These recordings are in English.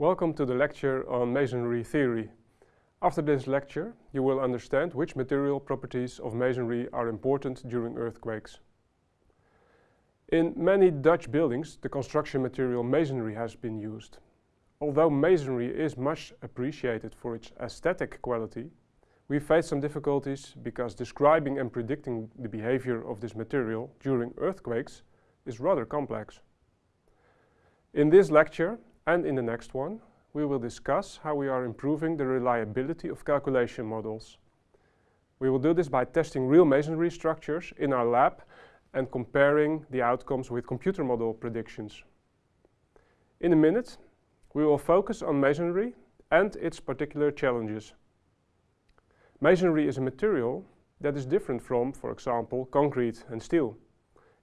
Welcome to the lecture on masonry theory. After this lecture, you will understand which material properties of masonry are important during earthquakes. In many Dutch buildings, the construction material masonry has been used. Although masonry is much appreciated for its aesthetic quality, we face some difficulties because describing and predicting the behavior of this material during earthquakes is rather complex. In this lecture, and in the next one, we will discuss how we are improving the reliability of calculation models. We will do this by testing real masonry structures in our lab and comparing the outcomes with computer model predictions. In a minute, we will focus on masonry and its particular challenges. Masonry is a material that is different from, for example, concrete and steel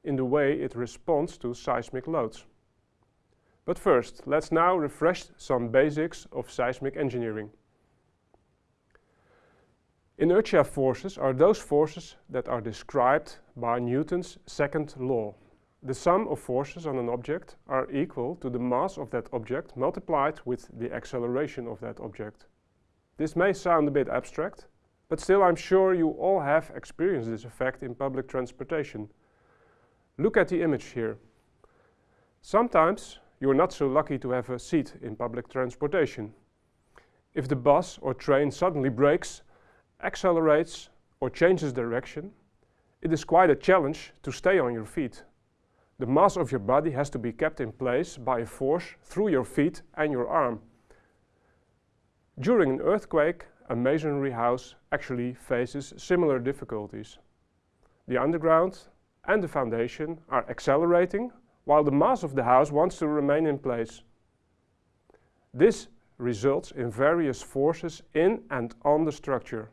in the way it responds to seismic loads. But first, let's now refresh some basics of seismic engineering. Inertia forces are those forces that are described by Newton's second law. The sum of forces on an object are equal to the mass of that object multiplied with the acceleration of that object. This may sound a bit abstract, but still I'm sure you all have experienced this effect in public transportation. Look at the image here. Sometimes you are not so lucky to have a seat in public transportation. If the bus or train suddenly brakes, accelerates or changes direction, it is quite a challenge to stay on your feet. The mass of your body has to be kept in place by a force through your feet and your arm. During an earthquake, a masonry house actually faces similar difficulties. The underground and the foundation are accelerating while the mass of the house wants to remain in place. This results in various forces in and on the structure.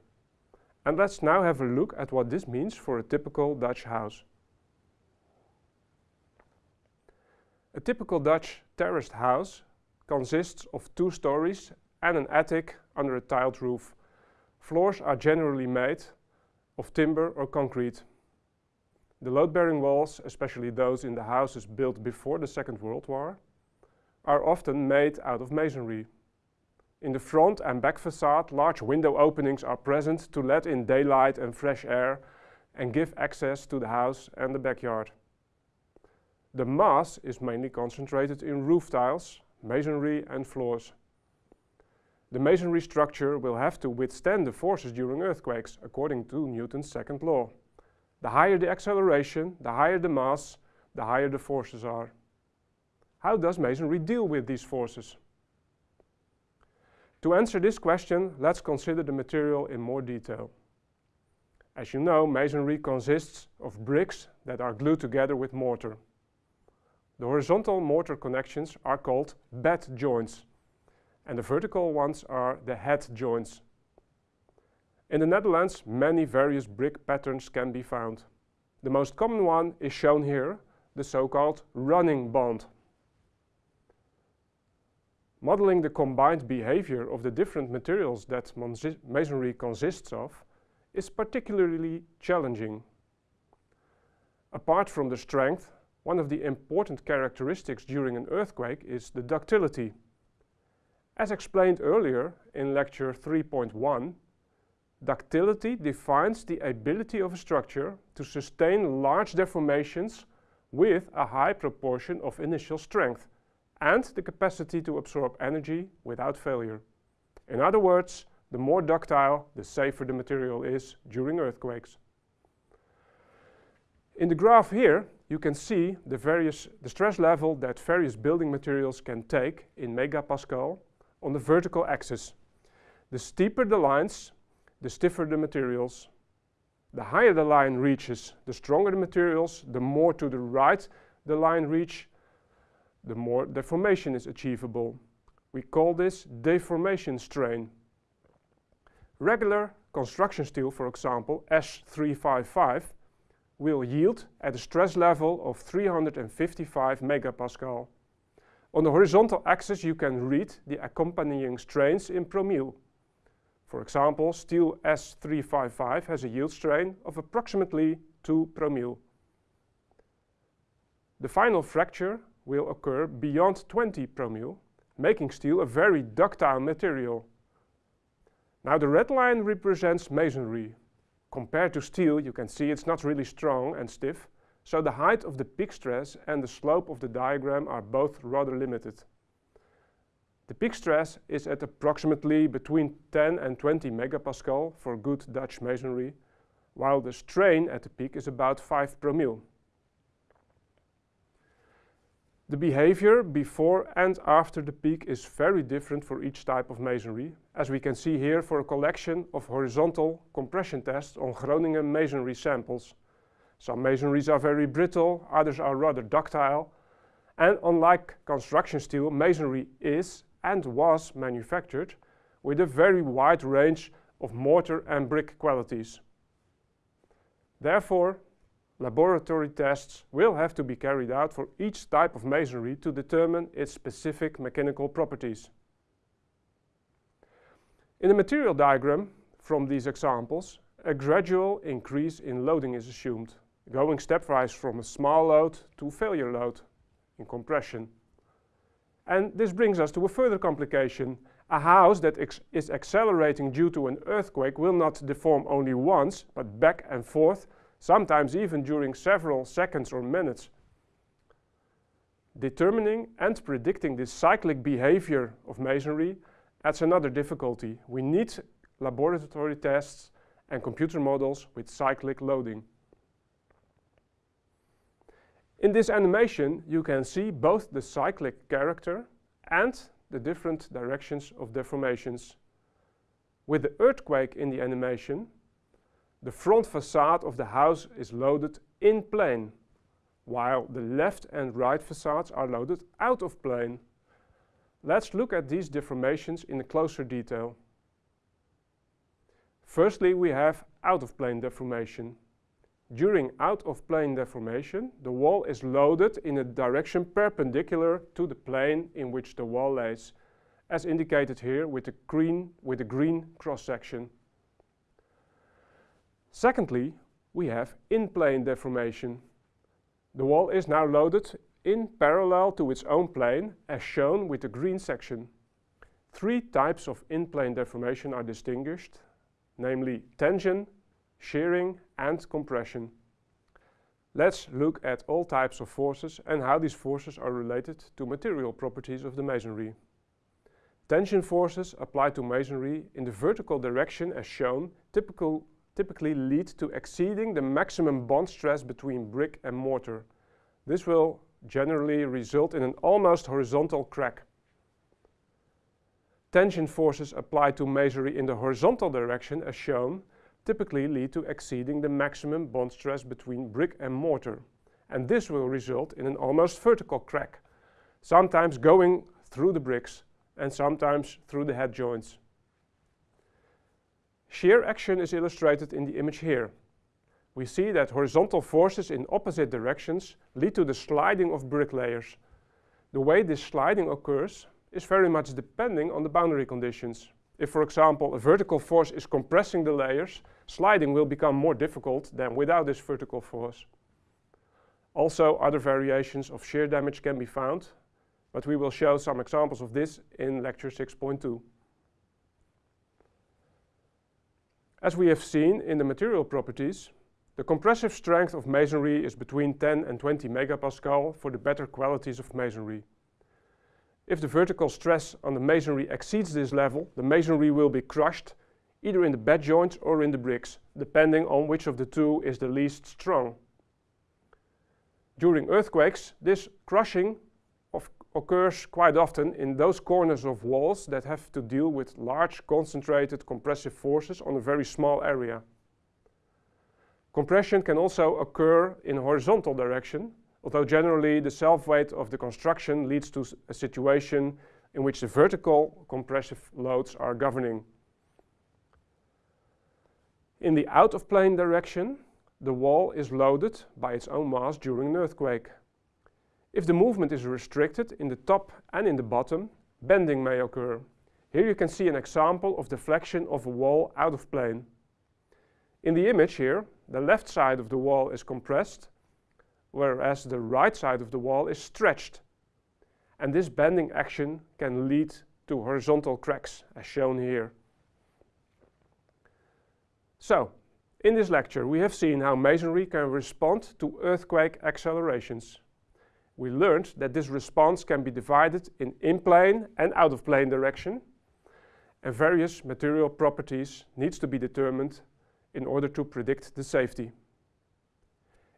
And let's now have a look at what this means for a typical Dutch house. A typical Dutch terraced house consists of two stories and an attic under a tiled roof. Floors are generally made of timber or concrete. The load-bearing walls, especially those in the houses built before the Second World War, are often made out of masonry. In the front and back facade, large window openings are present to let in daylight and fresh air and give access to the house and the backyard. The mass is mainly concentrated in roof tiles, masonry and floors. The masonry structure will have to withstand the forces during earthquakes, according to Newton's second law. The higher the acceleration, the higher the mass, the higher the forces are. How does masonry deal with these forces? To answer this question, let's consider the material in more detail. As you know, masonry consists of bricks that are glued together with mortar. The horizontal mortar connections are called bed joints and the vertical ones are the head joints. In the Netherlands, many various brick patterns can be found. The most common one is shown here, the so-called running bond. Modeling the combined behavior of the different materials that masonry consists of is particularly challenging. Apart from the strength, one of the important characteristics during an earthquake is the ductility. As explained earlier in lecture 3.1, Ductility defines the ability of a structure to sustain large deformations with a high proportion of initial strength and the capacity to absorb energy without failure. In other words, the more ductile, the safer the material is during earthquakes. In the graph here, you can see the, various, the stress level that various building materials can take in megapascal on the vertical axis. The steeper the lines, the stiffer the materials. The higher the line reaches, the stronger the materials, the more to the right the line reach, the more deformation is achievable. We call this deformation strain. Regular construction steel, for example, S355, will yield at a stress level of 355 megapascal. On the horizontal axis you can read the accompanying strains in promille. For example, steel S355 has a yield strain of approximately 2 promille. The final fracture will occur beyond 20 promille making steel a very ductile material. Now the red line represents masonry. Compared to steel, you can see it's not really strong and stiff, so the height of the peak stress and the slope of the diagram are both rather limited. The peak stress is at approximately between 10 and 20 megapascal for good Dutch masonry, while the strain at the peak is about 5 per mil. The behavior before and after the peak is very different for each type of masonry, as we can see here for a collection of horizontal compression tests on Groningen masonry samples. Some masonries are very brittle, others are rather ductile, and unlike construction steel, masonry is and was manufactured with a very wide range of mortar and brick qualities. Therefore, laboratory tests will have to be carried out for each type of masonry to determine its specific mechanical properties. In the material diagram from these examples, a gradual increase in loading is assumed, going stepwise from a small load to failure load in compression. And this brings us to a further complication. A house that is accelerating due to an earthquake will not deform only once, but back and forth, sometimes even during several seconds or minutes. Determining and predicting this cyclic behavior of masonry adds another difficulty. We need laboratory tests and computer models with cyclic loading. In this animation, you can see both the cyclic character and the different directions of deformations. With the earthquake in the animation, the front facade of the house is loaded in plane, while the left and right facades are loaded out of plane. Let's look at these deformations in closer detail. Firstly, we have out-of-plane deformation. During out-of-plane deformation, the wall is loaded in a direction perpendicular to the plane in which the wall lays, as indicated here with the green, with the green cross-section. Secondly, we have in-plane deformation. The wall is now loaded in parallel to its own plane, as shown with the green section. Three types of in-plane deformation are distinguished, namely tension, shearing and compression. Let's look at all types of forces and how these forces are related to material properties of the masonry. Tension forces applied to masonry in the vertical direction as shown typical, typically lead to exceeding the maximum bond stress between brick and mortar. This will generally result in an almost horizontal crack. Tension forces applied to masonry in the horizontal direction as shown typically lead to exceeding the maximum bond stress between brick and mortar. And this will result in an almost vertical crack, sometimes going through the bricks and sometimes through the head joints. Shear action is illustrated in the image here. We see that horizontal forces in opposite directions lead to the sliding of brick layers. The way this sliding occurs is very much depending on the boundary conditions. If, for example, a vertical force is compressing the layers, sliding will become more difficult than without this vertical force. Also, other variations of shear damage can be found, but we will show some examples of this in lecture 6.2. As we have seen in the material properties, the compressive strength of masonry is between 10 and 20 megapascal for the better qualities of masonry. If the vertical stress on the masonry exceeds this level, the masonry will be crushed either in the bed joints or in the bricks, depending on which of the two is the least strong. During earthquakes, this crushing occurs quite often in those corners of walls that have to deal with large concentrated compressive forces on a very small area. Compression can also occur in horizontal direction, although generally the self-weight of the construction leads to a situation in which the vertical compressive loads are governing. In the out-of-plane direction, the wall is loaded by its own mass during an earthquake. If the movement is restricted in the top and in the bottom, bending may occur. Here you can see an example of deflection of a wall out of plane. In the image here, the left side of the wall is compressed whereas the right side of the wall is stretched. and this bending action can lead to horizontal cracks as shown here. So, in this lecture we have seen how masonry can respond to earthquake accelerations. We learned that this response can be divided in in-plane and out-of-plane direction and various material properties needs to be determined in order to predict the safety.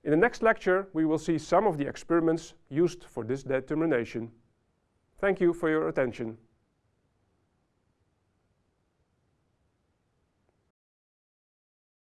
In the next lecture we will see some of the experiments used for this determination. Thank you for your attention.